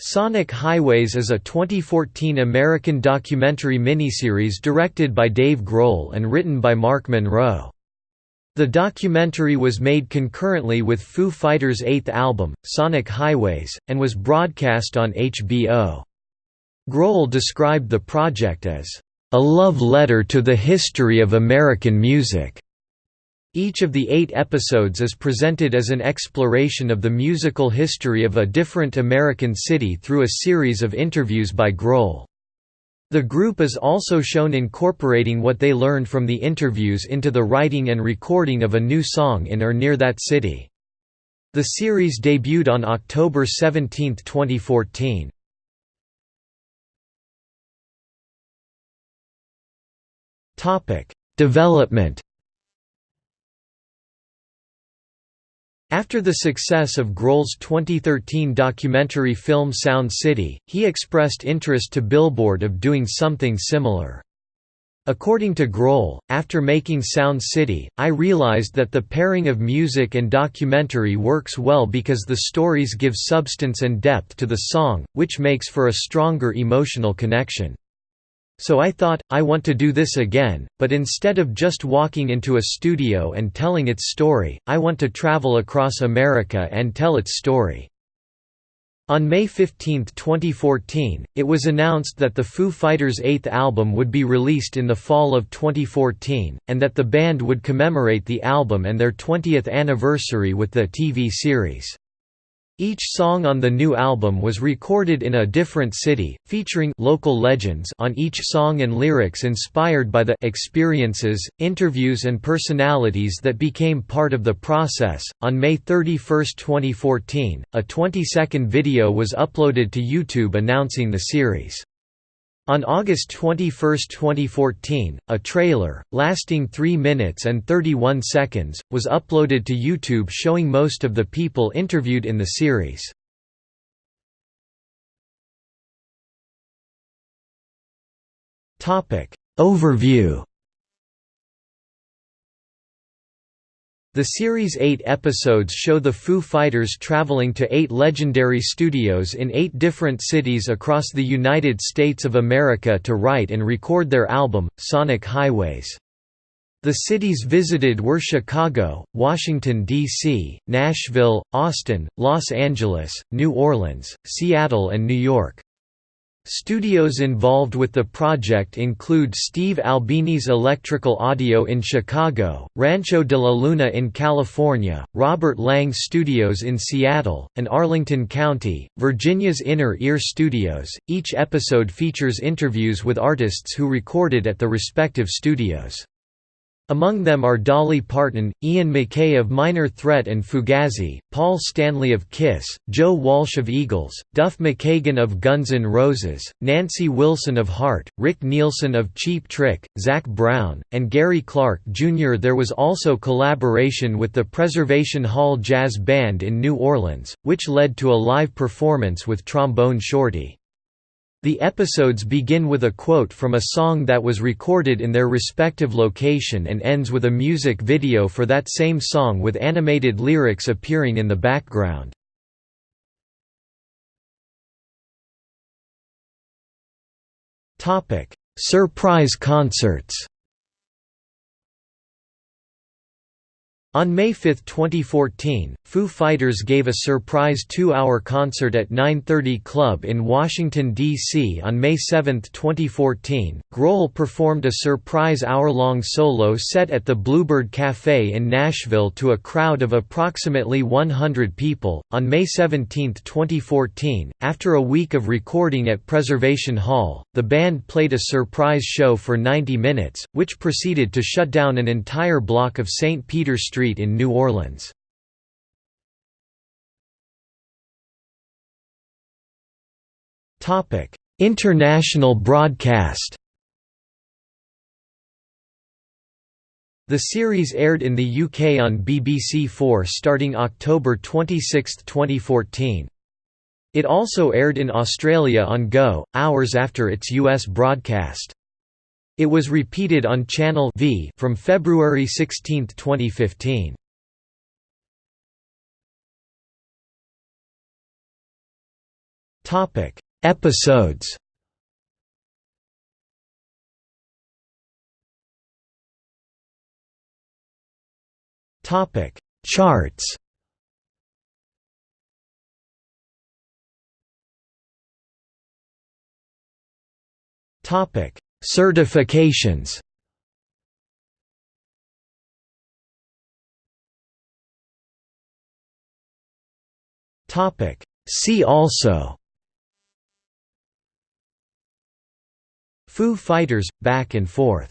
Sonic Highways is a 2014 American documentary miniseries directed by Dave Grohl and written by Mark Monroe. The documentary was made concurrently with Foo Fighters' eighth album, Sonic Highways, and was broadcast on HBO. Grohl described the project as, "...a love letter to the history of American music." Each of the eight episodes is presented as an exploration of the musical history of a different American city through a series of interviews by Grohl. The group is also shown incorporating what they learned from the interviews into the writing and recording of a new song in or near that city. The series debuted on October 17, 2014. Development After the success of Grohl's 2013 documentary film Sound City, he expressed interest to Billboard of doing something similar. According to Grohl, after making Sound City, I realized that the pairing of music and documentary works well because the stories give substance and depth to the song, which makes for a stronger emotional connection. So I thought, I want to do this again, but instead of just walking into a studio and telling its story, I want to travel across America and tell its story. On May 15, 2014, it was announced that the Foo Fighters' eighth album would be released in the fall of 2014, and that the band would commemorate the album and their 20th anniversary with the TV series. Each song on the new album was recorded in a different city, featuring local legends on each song and lyrics inspired by the experiences, interviews, and personalities that became part of the process. On May 31, 2014, a 20 second video was uploaded to YouTube announcing the series. On August 21, 2014, a trailer, lasting 3 minutes and 31 seconds, was uploaded to YouTube showing most of the people interviewed in the series. Overview The series' eight episodes show the Foo Fighters traveling to eight legendary studios in eight different cities across the United States of America to write and record their album, Sonic Highways. The cities visited were Chicago, Washington, D.C., Nashville, Austin, Los Angeles, New Orleans, Seattle and New York. Studios involved with the project include Steve Albini's Electrical Audio in Chicago, Rancho de la Luna in California, Robert Lang Studios in Seattle, and Arlington County, Virginia's Inner Ear Studios. Each episode features interviews with artists who recorded at the respective studios. Among them are Dolly Parton, Ian MacKaye of Minor Threat and Fugazi, Paul Stanley of Kiss, Joe Walsh of Eagles, Duff McKagan of Guns N' Roses, Nancy Wilson of Heart, Rick Nielsen of Cheap Trick, Zac Brown, and Gary Clark Jr. There was also collaboration with the Preservation Hall Jazz Band in New Orleans, which led to a live performance with Trombone Shorty. The episodes begin with a quote from a song that was recorded in their respective location and ends with a music video for that same song with animated lyrics appearing in the background. Surprise concerts On May 5, 2014, Foo Fighters gave a surprise two-hour concert at 930 Club in Washington, D.C. On May 7, 2014, Grohl performed a surprise hour-long solo set at the Bluebird Cafe in Nashville to a crowd of approximately 100 people. On May 17, 2014, after a week of recording at Preservation Hall, the band played a surprise show for 90 minutes, which proceeded to shut down an entire block of St. Peter Street Street in New Orleans. International broadcast The series aired in the UK on BBC4 starting October 26, 2014. It also aired in Australia on Go, hours after its US broadcast. It was repeated on Channel V from February 16, 2015. Topic: Episodes. Topic: Charts. Topic: Certifications. Topic: See also. Foo Fighters, Back and Forth